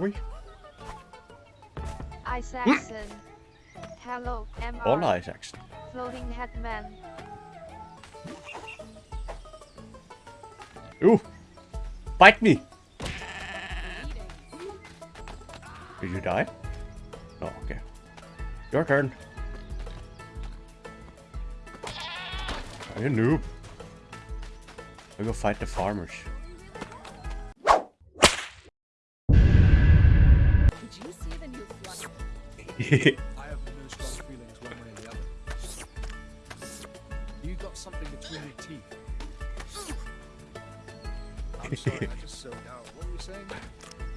we? Isaacson. Hmm. Hello, MR. Hola, Isaacson. Floating Headman. Ooh! Bite me! Did you die? Oh, okay. Your turn. Are you a noob? We go fight the farmers. You got something between your teeth. I'm sorry, I just zoned out. Uh, what were you saying?